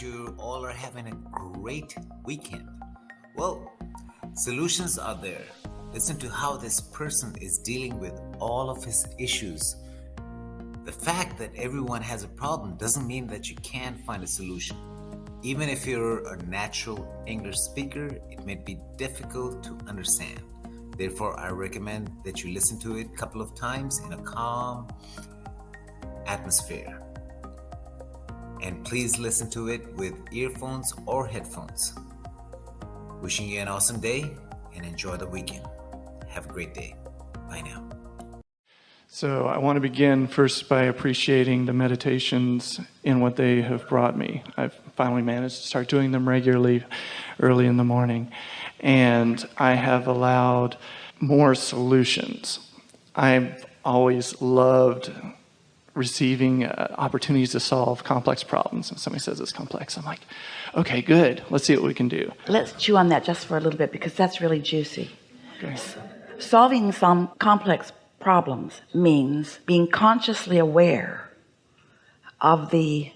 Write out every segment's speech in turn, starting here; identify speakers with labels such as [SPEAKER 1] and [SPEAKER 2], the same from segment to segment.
[SPEAKER 1] you all are having a great weekend. Well, solutions are there. Listen to how this person is dealing with all of his issues. The fact that everyone has a problem doesn't mean that you can't find a solution. Even if you're a natural English speaker, it may be difficult to understand. Therefore, I recommend that you listen to it a couple of times in a calm atmosphere. And please listen to it with earphones or headphones. Wishing you an awesome day and enjoy the weekend. Have a great day. Bye now.
[SPEAKER 2] So I want to begin first by appreciating the meditations and what they have brought me. I've finally managed to start doing them regularly early in the morning. And I have allowed more solutions. I've always loved receiving uh, opportunities to solve complex problems. When somebody says it's complex, I'm like, okay, good. Let's see what we can do.
[SPEAKER 3] Let's chew on that just for a little bit because that's really juicy.
[SPEAKER 2] Okay.
[SPEAKER 3] Solving some complex problems means being consciously aware of the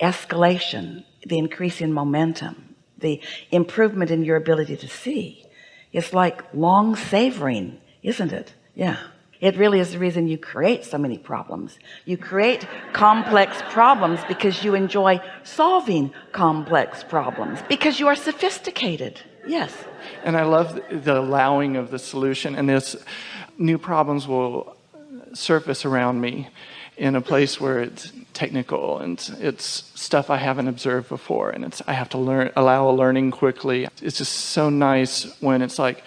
[SPEAKER 3] escalation, the increase in momentum, the improvement in your ability to see. It's like long savoring, isn't it? Yeah. It really is the reason you create so many problems. You create complex problems because you enjoy solving complex problems because you are sophisticated. Yes.
[SPEAKER 2] And I love the allowing of the solution and this new problems will surface around me in a place where it's technical and it's stuff I haven't observed before and it's I have to learn allow a learning quickly it's just so nice when it's like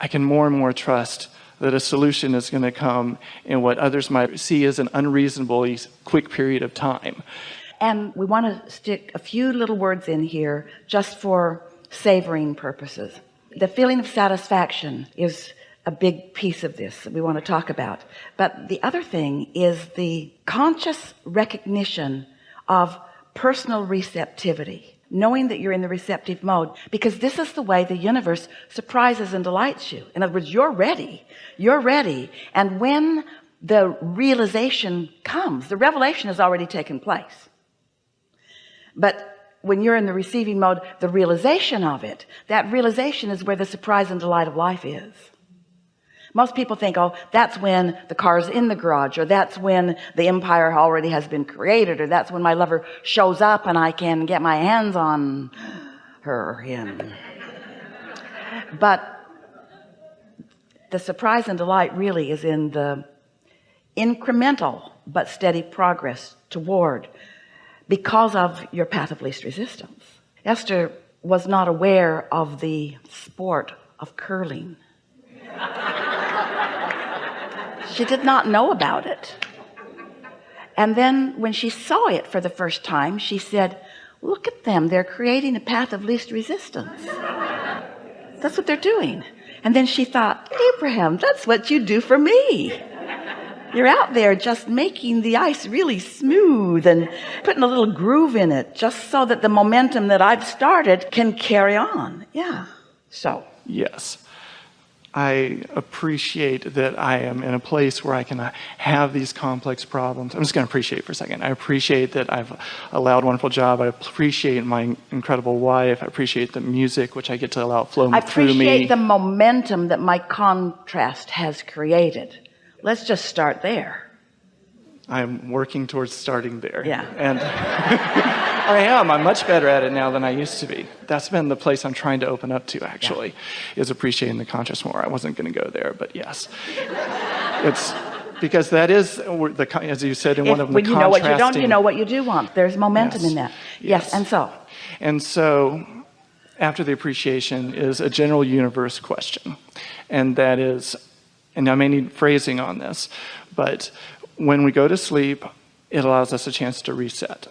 [SPEAKER 2] I can more and more trust that a solution is going to come in what others might see as an unreasonably quick period of time.
[SPEAKER 3] And we want to stick a few little words in here just for savoring purposes. The feeling of satisfaction is a big piece of this that we want to talk about. But the other thing is the conscious recognition of personal receptivity knowing that you're in the receptive mode because this is the way the universe surprises and delights you. In other words you're ready. You're ready. And when the realization comes the revelation has already taken place. But when you're in the receiving mode the realization of it that realization is where the surprise and delight of life is most people think oh that's when the car's in the garage or that's when the empire already has been created or that's when my lover shows up and I can get my hands on her or him. But the surprise and delight really is in the incremental but steady progress toward because of your path of least resistance. Esther was not aware of the sport of curling she did not know about it. And then when she saw it for the first time she said look at them. They're creating a path of least resistance. That's what they're doing. And then she thought Abraham that's what you do for me. You're out there just making the ice really smooth and putting a little groove in it just so that the momentum that I've started can carry on. Yeah. So.
[SPEAKER 2] Yes I appreciate that I am in a place where I can uh, have these complex problems. I'm just going to appreciate for a second. I appreciate that I've allowed a wonderful job. I appreciate my incredible wife. I appreciate the music, which I get to allow flow through me.
[SPEAKER 3] I appreciate the momentum that my contrast has created. Let's just start there.
[SPEAKER 2] I'm working towards starting there.
[SPEAKER 3] Yeah.
[SPEAKER 2] And I am. I'm much better at it now than I used to be. That's been the place I'm trying to open up to actually, yeah. is appreciating the conscious more. I wasn't going to go there, but yes. it's because that is the as you said in
[SPEAKER 3] if,
[SPEAKER 2] one of them
[SPEAKER 3] when
[SPEAKER 2] the
[SPEAKER 3] you know what you don't you know what you do want there's momentum
[SPEAKER 2] yes.
[SPEAKER 3] in that
[SPEAKER 2] yes.
[SPEAKER 3] yes and so
[SPEAKER 2] and so after the appreciation is a general universe question and that is and I may need phrasing on this but when we go to sleep it allows us a chance to reset.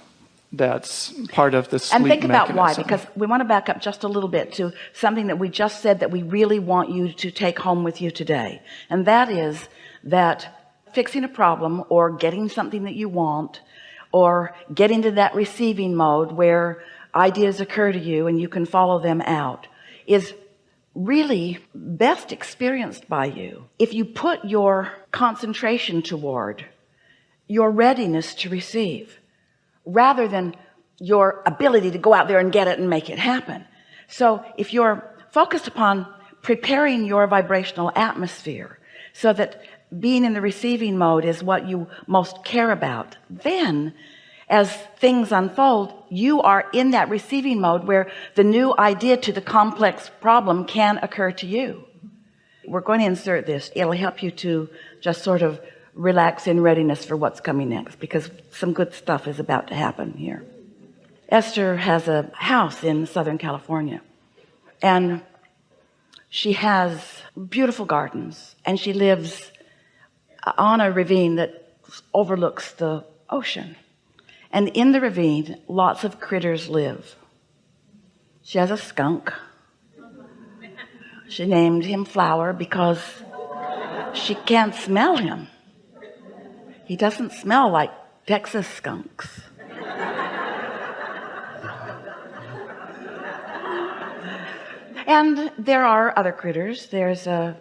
[SPEAKER 2] That's part of the sleep
[SPEAKER 3] and think about
[SPEAKER 2] mechanism.
[SPEAKER 3] why because we want to back up just a little bit to something that we just said that we really want you to take home with you today. And that is that fixing a problem or getting something that you want or get into that receiving mode where ideas occur to you and you can follow them out is really best experienced by you. If you put your concentration toward your readiness to receive rather than your ability to go out there and get it and make it happen. So if you're focused upon preparing your vibrational atmosphere so that being in the receiving mode is what you most care about then as things unfold you are in that receiving mode where the new idea to the complex problem can occur to you. We're going to insert this. It'll help you to just sort of relax in readiness for what's coming next because some good stuff is about to happen here. Esther has a house in Southern California and she has beautiful gardens and she lives on a ravine that overlooks the ocean. And in the ravine lots of critters live. She has a skunk. She named him flower because she can't smell him he doesn't smell like Texas skunks. And there are other critters. There's a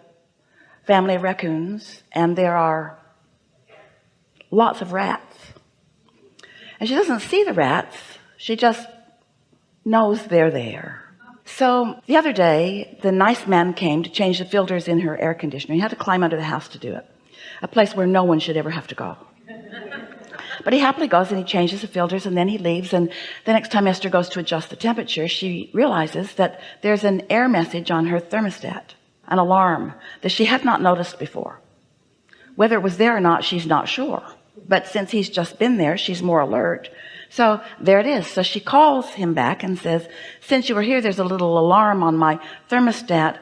[SPEAKER 3] family of raccoons and there are lots of rats. And she doesn't see the rats. She just knows they're there. So the other day the nice man came to change the filters in her air conditioner. He had to climb under the house to do it a place where no one should ever have to go. But he happily goes and he changes the filters and then he leaves. And the next time Esther goes to adjust the temperature she realizes that there's an air message on her thermostat an alarm that she had not noticed before. Whether it was there or not she's not sure. But since he's just been there she's more alert. So there it is. So she calls him back and says since you were here there's a little alarm on my thermostat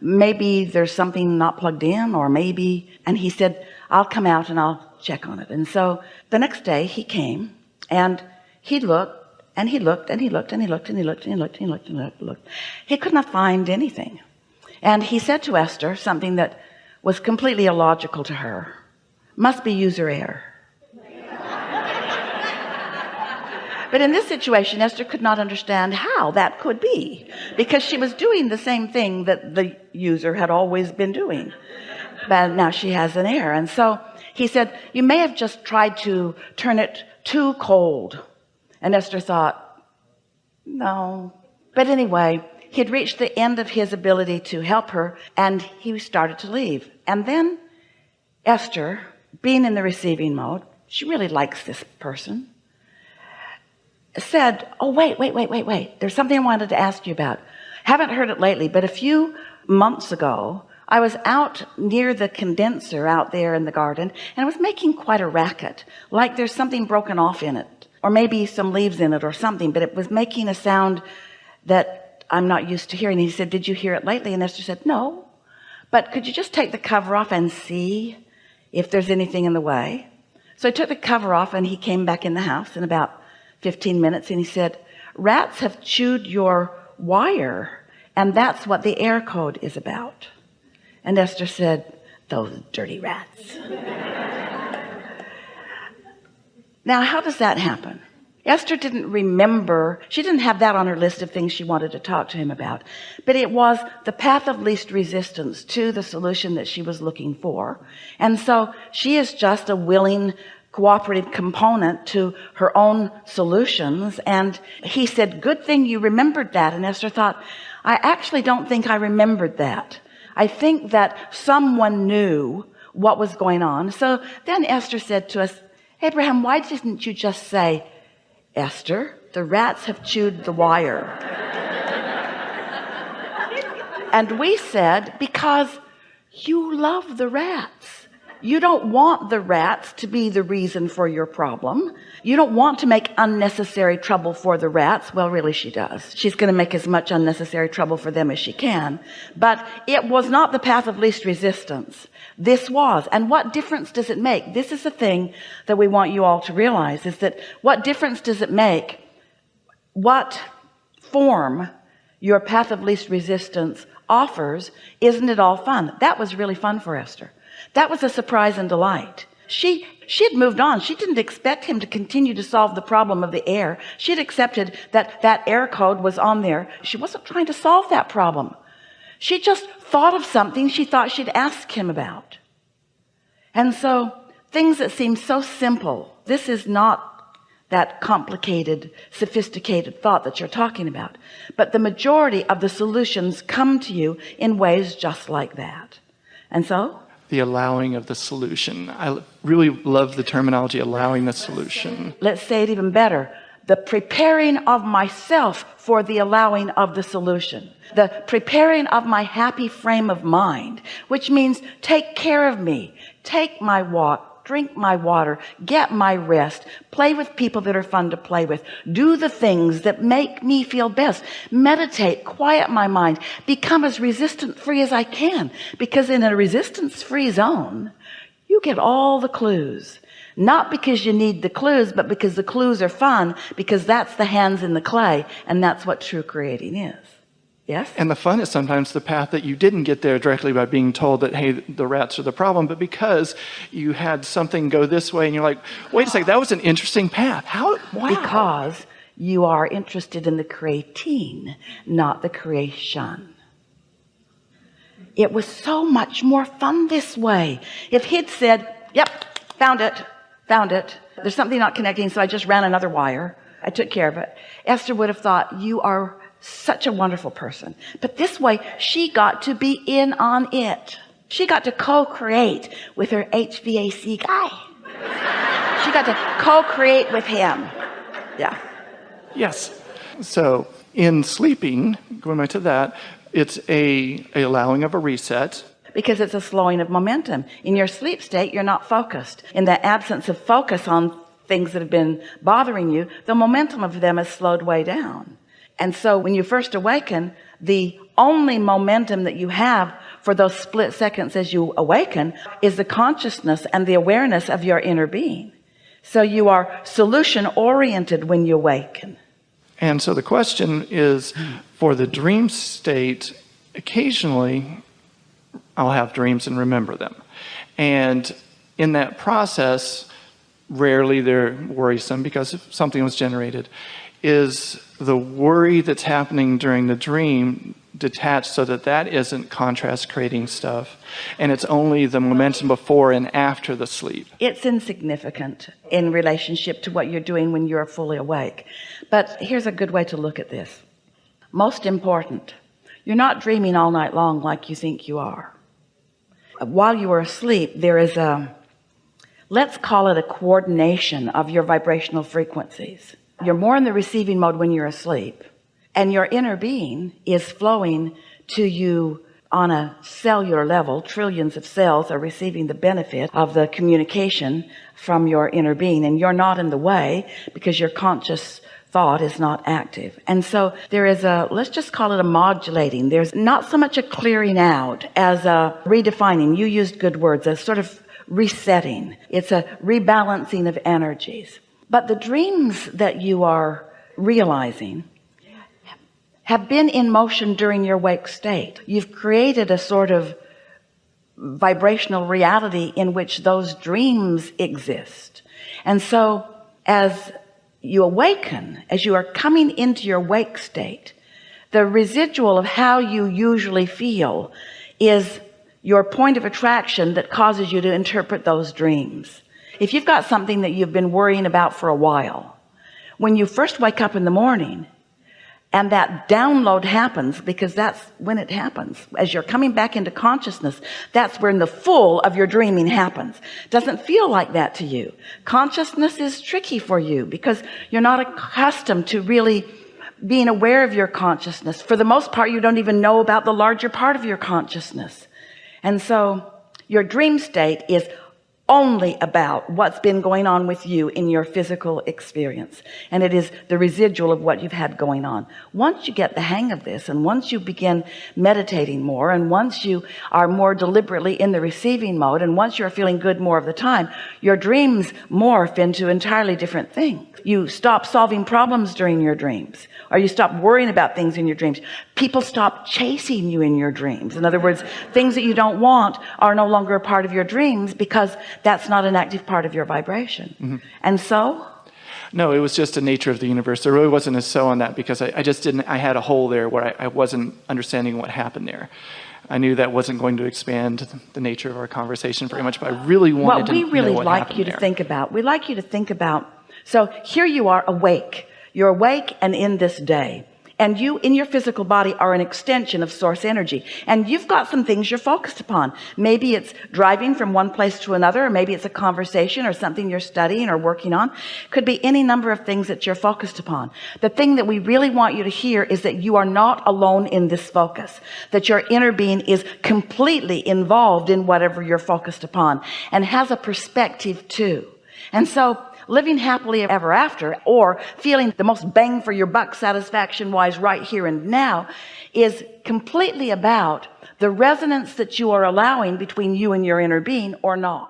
[SPEAKER 3] maybe there's something not plugged in or maybe and he said I'll come out and I'll check on it and so the next day he came and he looked and he looked and he looked and he looked and he looked and he looked and he looked and he looked, and looked. he could not find anything and he said to Esther something that was completely illogical to her must be user error but in this situation Esther could not understand how that could be because she was doing the same thing that the user had always been doing. But now she has an error. And so he said you may have just tried to turn it too cold. And Esther thought no. But anyway he had reached the end of his ability to help her and he started to leave. And then Esther being in the receiving mode she really likes this person said oh wait wait wait wait wait. There's something I wanted to ask you about. Haven't heard it lately but a few months ago I was out near the condenser out there in the garden and I was making quite a racket like there's something broken off in it or maybe some leaves in it or something but it was making a sound that I'm not used to hearing. He said did you hear it lately? And Esther said no. But could you just take the cover off and see if there's anything in the way? So I took the cover off and he came back in the house in about 15 minutes and he said rats have chewed your wire and that's what the air code is about. And Esther said those dirty rats. Now how does that happen? Esther didn't remember she didn't have that on her list of things she wanted to talk to him about but it was the path of least resistance to the solution that she was looking for and so she is just a willing cooperative component to her own solutions and he said good thing you remembered that. And Esther thought I actually don't think I remembered that. I think that someone knew what was going on. So then Esther said to us Abraham why didn't you just say Esther the rats have chewed the wire and we said because you love the rats you don't want the rats to be the reason for your problem. You don't want to make unnecessary trouble for the rats. Well really she does. She's going to make as much unnecessary trouble for them as she can. But it was not the path of least resistance. This was. And what difference does it make? This is the thing that we want you all to realize is that what difference does it make what form your path of least resistance offers? Isn't it all fun? That was really fun for Esther that was a surprise and delight. She she had moved on. She didn't expect him to continue to solve the problem of the air. She had accepted that that air code was on there. She wasn't trying to solve that problem. She just thought of something she thought she'd ask him about. And so things that seem so simple this is not that complicated sophisticated thought that you're talking about. But the majority of the solutions come to you in ways just like that. And so
[SPEAKER 2] the allowing of the solution. I really love the terminology allowing the solution.
[SPEAKER 3] Let's say it even better. The preparing of myself for the allowing of the solution. The preparing of my happy frame of mind which means take care of me. Take my walk drink my water get my rest play with people that are fun to play with do the things that make me feel best meditate quiet my mind become as resistant free as I can. Because in a resistance free zone you get all the clues. Not because you need the clues but because the clues are fun because that's the hands in the clay and that's what true creating is Yes.
[SPEAKER 2] And the fun is sometimes the path that you didn't get there directly by being told that, hey, the rats are the problem, but because you had something go this way and you're like, wait a second, that was an interesting path. How? Wow.
[SPEAKER 3] Because you are interested in the creating, not the creation. It was so much more fun this way. If he'd said, yep, found it, found it. There's something not connecting. So I just ran another wire. I took care of it. Esther would have thought you are such a wonderful person. But this way she got to be in on it. She got to co-create with her HVAC guy. She got to co-create with him. Yeah.
[SPEAKER 2] Yes. So in sleeping going back to that it's a, a allowing of a reset.
[SPEAKER 3] Because it's a slowing of momentum. In your sleep state you're not focused. In the absence of focus on things that have been bothering you the momentum of them is slowed way down and so when you first awaken the only momentum that you have for those split seconds as you awaken is the consciousness and the awareness of your inner being. So you are solution oriented when you awaken.
[SPEAKER 2] And so the question is for the dream state occasionally I'll have dreams and remember them. And in that process rarely they're worrisome because something was generated is the worry that's happening during the dream detached so that that isn't contrast creating stuff and it's only the momentum before and after the sleep.
[SPEAKER 3] It's insignificant in relationship to what you're doing when you're fully awake. But here's a good way to look at this. Most important you're not dreaming all night long like you think you are. While you are asleep there is a let's call it a coordination of your vibrational frequencies. You're more in the receiving mode when you're asleep and your inner being is flowing to you on a cellular level. Trillions of cells are receiving the benefit of the communication from your inner being and you're not in the way because your conscious thought is not active. And so there is a let's just call it a modulating. There's not so much a clearing out as a redefining. You used good words a sort of resetting. It's a rebalancing of energies. But the dreams that you are realizing have been in motion during your wake state. You've created a sort of vibrational reality in which those dreams exist. And so as you awaken as you are coming into your wake state the residual of how you usually feel is your point of attraction that causes you to interpret those dreams. If you've got something that you've been worrying about for a while when you first wake up in the morning and that download happens because that's when it happens. As you're coming back into consciousness that's when the full of your dreaming happens. Doesn't feel like that to you. Consciousness is tricky for you because you're not accustomed to really being aware of your consciousness. For the most part you don't even know about the larger part of your consciousness and so your dream state is only about what's been going on with you in your physical experience. And it is the residual of what you've had going on. Once you get the hang of this and once you begin meditating more and once you are more deliberately in the receiving mode and once you're feeling good more of the time your dreams morph into entirely different things. You stop solving problems during your dreams or you stop worrying about things in your dreams people stop chasing you in your dreams in other words things that you don't want are no longer a part of your dreams because that's not an active part of your vibration mm -hmm. and so
[SPEAKER 2] no it was just the nature of the universe there really wasn't a so on that because I, I just didn't I had a hole there where I, I wasn't understanding what happened there I knew that wasn't going to expand the nature of our conversation very much but I really wanted to know.
[SPEAKER 3] what we really
[SPEAKER 2] what
[SPEAKER 3] like you
[SPEAKER 2] there.
[SPEAKER 3] to think about we like you to think about so here you are awake you're awake and in this day and you in your physical body are an extension of source energy. And you've got some things you're focused upon. Maybe it's driving from one place to another or maybe it's a conversation or something you're studying or working on. Could be any number of things that you're focused upon. The thing that we really want you to hear is that you are not alone in this focus. That your inner being is completely involved in whatever you're focused upon and has a perspective too. And so living happily ever after or feeling the most bang for your buck satisfaction wise right here and now is completely about the resonance that you are allowing between you and your inner being or not